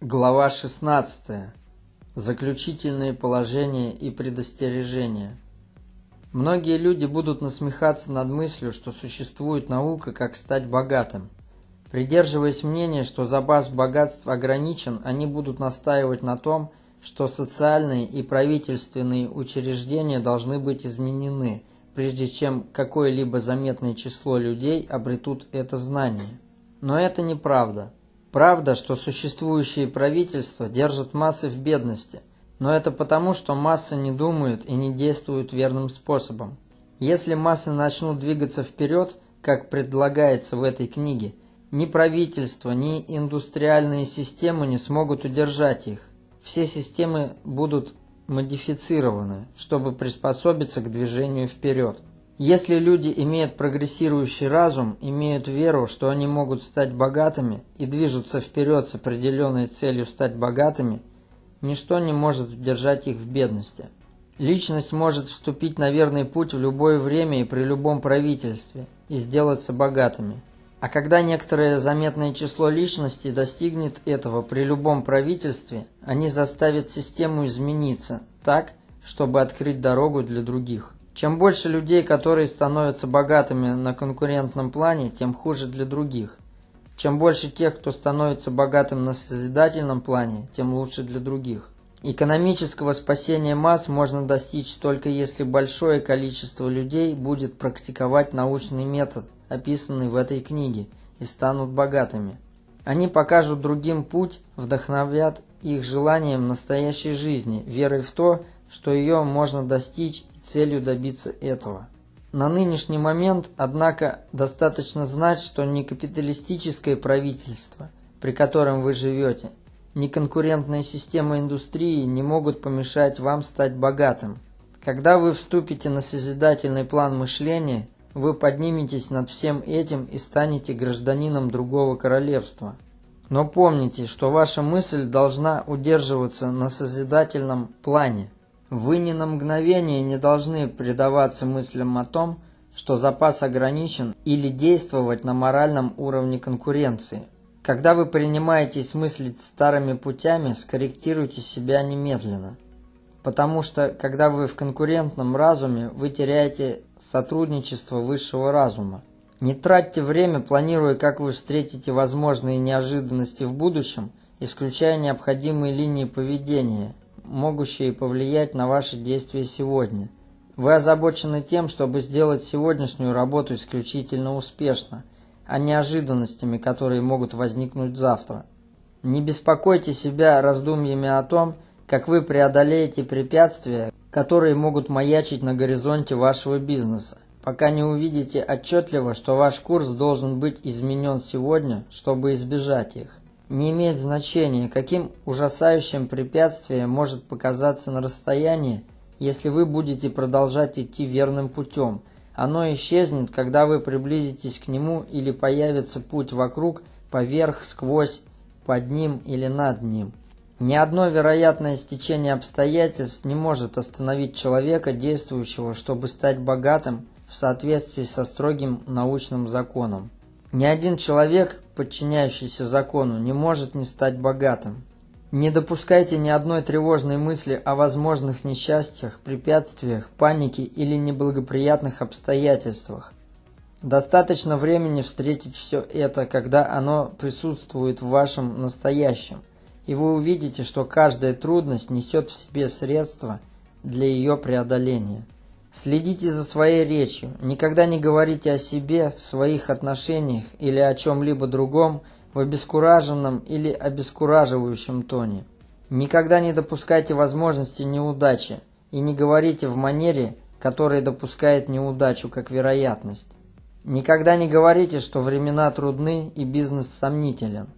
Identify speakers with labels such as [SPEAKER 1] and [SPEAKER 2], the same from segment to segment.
[SPEAKER 1] Глава 16. Заключительные положения и предостережения. Многие люди будут насмехаться над мыслью, что существует наука, как стать богатым. Придерживаясь мнения, что запас богатств ограничен, они будут настаивать на том, что социальные и правительственные учреждения должны быть изменены, прежде чем какое-либо заметное число людей обретут это знание. Но это неправда. Правда, что существующие правительства держат массы в бедности, но это потому, что массы не думают и не действуют верным способом. Если массы начнут двигаться вперед, как предлагается в этой книге, ни правительство, ни индустриальные системы не смогут удержать их. Все системы будут модифицированы, чтобы приспособиться к движению вперед. Если люди имеют прогрессирующий разум, имеют веру, что они могут стать богатыми и движутся вперед с определенной целью стать богатыми, ничто не может удержать их в бедности. Личность может вступить на верный путь в любое время и при любом правительстве и сделаться богатыми. А когда некоторое заметное число личностей достигнет этого при любом правительстве, они заставят систему измениться так, чтобы открыть дорогу для других. Чем больше людей, которые становятся богатыми на конкурентном плане, тем хуже для других. Чем больше тех, кто становится богатым на созидательном плане, тем лучше для других. Экономического спасения масс можно достичь только если большое количество людей будет практиковать научный метод, описанный в этой книге, и станут богатыми. Они покажут другим путь, вдохновят их желанием настоящей жизни, верой в то, что ее можно достичь целью добиться этого. На нынешний момент, однако, достаточно знать, что ни капиталистическое правительство, при котором вы живете, ни конкурентная система индустрии не могут помешать вам стать богатым. Когда вы вступите на созидательный план мышления, вы подниметесь над всем этим и станете гражданином другого королевства. Но помните, что ваша мысль должна удерживаться на созидательном плане – вы ни на мгновение не должны предаваться мыслям о том, что запас ограничен или действовать на моральном уровне конкуренции. Когда вы принимаетесь мыслить старыми путями, скорректируйте себя немедленно. Потому что, когда вы в конкурентном разуме, вы теряете сотрудничество высшего разума. Не тратьте время, планируя, как вы встретите возможные неожиданности в будущем, исключая необходимые линии поведения – могущие повлиять на ваши действия сегодня. Вы озабочены тем, чтобы сделать сегодняшнюю работу исключительно успешно, а не ожиданностями, которые могут возникнуть завтра. Не беспокойте себя раздумьями о том, как вы преодолеете препятствия, которые могут маячить на горизонте вашего бизнеса, пока не увидите отчетливо, что ваш курс должен быть изменен сегодня, чтобы избежать их не имеет значения, каким ужасающим препятствием может показаться на расстоянии, если вы будете продолжать идти верным путем. Оно исчезнет, когда вы приблизитесь к нему или появится путь вокруг, поверх, сквозь, под ним или над ним. Ни одно вероятное стечение обстоятельств не может остановить человека, действующего, чтобы стать богатым в соответствии со строгим научным законом. Ни один человек, подчиняющийся закону, не может не стать богатым. Не допускайте ни одной тревожной мысли о возможных несчастьях, препятствиях, панике или неблагоприятных обстоятельствах. Достаточно времени встретить все это, когда оно присутствует в вашем настоящем, и вы увидите, что каждая трудность несет в себе средства для ее преодоления. Следите за своей речью. Никогда не говорите о себе, своих отношениях или о чем-либо другом в обескураженном или обескураживающем тоне. Никогда не допускайте возможности неудачи и не говорите в манере, которая допускает неудачу как вероятность. Никогда не говорите, что времена трудны и бизнес сомнителен.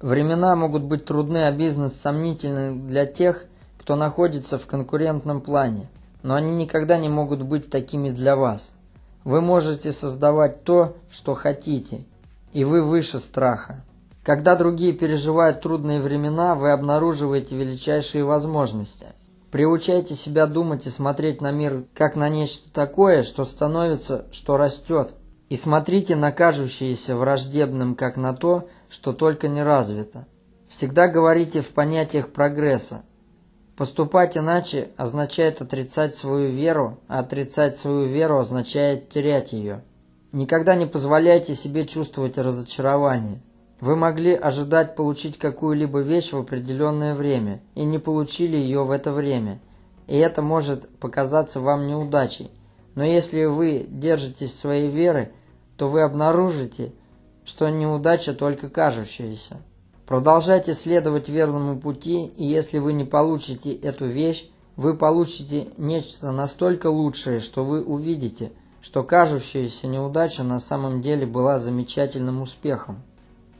[SPEAKER 1] Времена могут быть трудны, а бизнес сомнительный для тех, кто находится в конкурентном плане но они никогда не могут быть такими для вас. Вы можете создавать то, что хотите, и вы выше страха. Когда другие переживают трудные времена, вы обнаруживаете величайшие возможности. Приучайте себя думать и смотреть на мир как на нечто такое, что становится, что растет. И смотрите на кажущееся враждебным, как на то, что только не развито. Всегда говорите в понятиях прогресса. Поступать иначе означает отрицать свою веру, а отрицать свою веру означает терять ее. Никогда не позволяйте себе чувствовать разочарование. Вы могли ожидать получить какую-либо вещь в определенное время и не получили ее в это время, и это может показаться вам неудачей. Но если вы держитесь своей веры, то вы обнаружите, что неудача только кажущаяся. Продолжайте следовать верному пути, и если вы не получите эту вещь, вы получите нечто настолько лучшее, что вы увидите, что кажущаяся неудача на самом деле была замечательным успехом.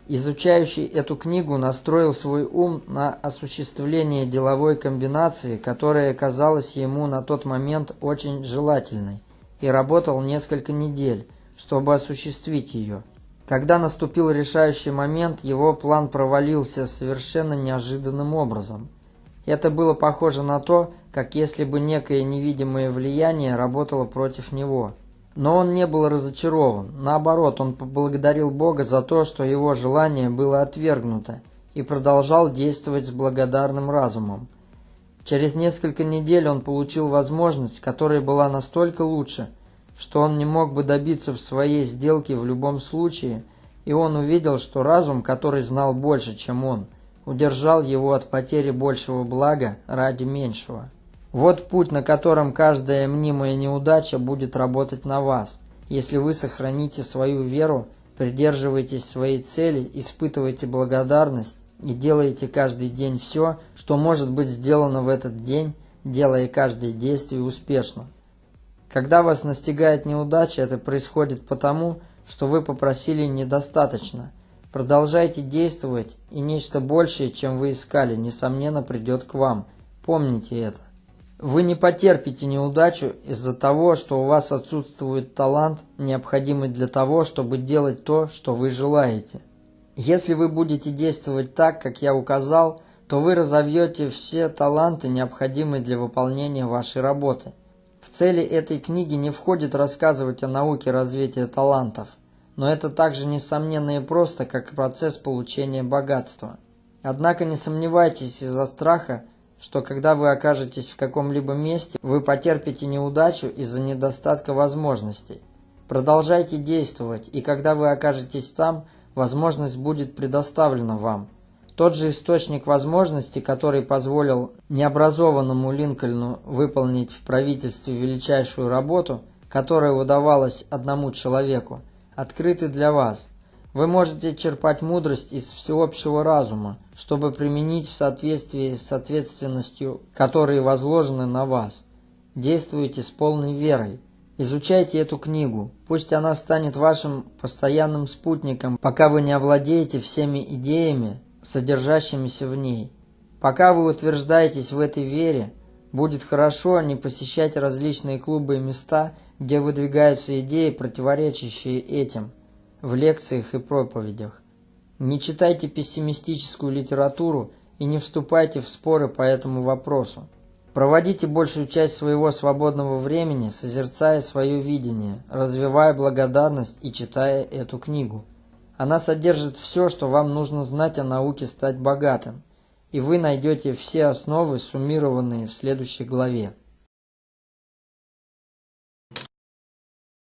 [SPEAKER 1] Изучающий эту книгу настроил свой ум на осуществление деловой комбинации, которая казалась ему на тот момент очень желательной, и работал несколько недель, чтобы осуществить ее. Когда наступил решающий момент, его план провалился совершенно неожиданным образом. Это было похоже на то, как если бы некое невидимое влияние работало против него. Но он не был разочарован. Наоборот, он поблагодарил Бога за то, что его желание было отвергнуто, и продолжал действовать с благодарным разумом. Через несколько недель он получил возможность, которая была настолько лучше, что он не мог бы добиться в своей сделке в любом случае, и он увидел, что разум, который знал больше, чем он, удержал его от потери большего блага ради меньшего. Вот путь, на котором каждая мнимая неудача будет работать на вас. Если вы сохраните свою веру, придерживаетесь своей цели, испытываете благодарность и делаете каждый день все, что может быть сделано в этот день, делая каждое действие успешно. Когда вас настигает неудача, это происходит потому, что вы попросили недостаточно. Продолжайте действовать, и нечто большее, чем вы искали, несомненно придет к вам. Помните это. Вы не потерпите неудачу из-за того, что у вас отсутствует талант, необходимый для того, чтобы делать то, что вы желаете. Если вы будете действовать так, как я указал, то вы разовьете все таланты, необходимые для выполнения вашей работы. В цели этой книги не входит рассказывать о науке развития талантов, но это также несомненно и просто, как процесс получения богатства. Однако не сомневайтесь из-за страха, что когда вы окажетесь в каком-либо месте, вы потерпите неудачу из-за недостатка возможностей. Продолжайте действовать, и когда вы окажетесь там, возможность будет предоставлена вам. Тот же источник возможностей, который позволил необразованному Линкольну выполнить в правительстве величайшую работу, которая удавалась одному человеку, открытый для вас – вы можете черпать мудрость из всеобщего разума, чтобы применить в соответствии с ответственностью, которые возложены на вас. Действуйте с полной верой. Изучайте эту книгу. Пусть она станет вашим постоянным спутником, пока вы не овладеете всеми идеями, содержащимися в ней. Пока вы утверждаетесь в этой вере, будет хорошо не посещать различные клубы и места, где выдвигаются идеи, противоречащие этим – в лекциях и проповедях. Не читайте пессимистическую литературу и не вступайте в споры по этому вопросу. Проводите большую часть своего свободного времени, созерцая свое видение, развивая благодарность и читая эту книгу. Она содержит все, что вам нужно знать о науке стать богатым, и вы найдете все основы, суммированные в следующей главе.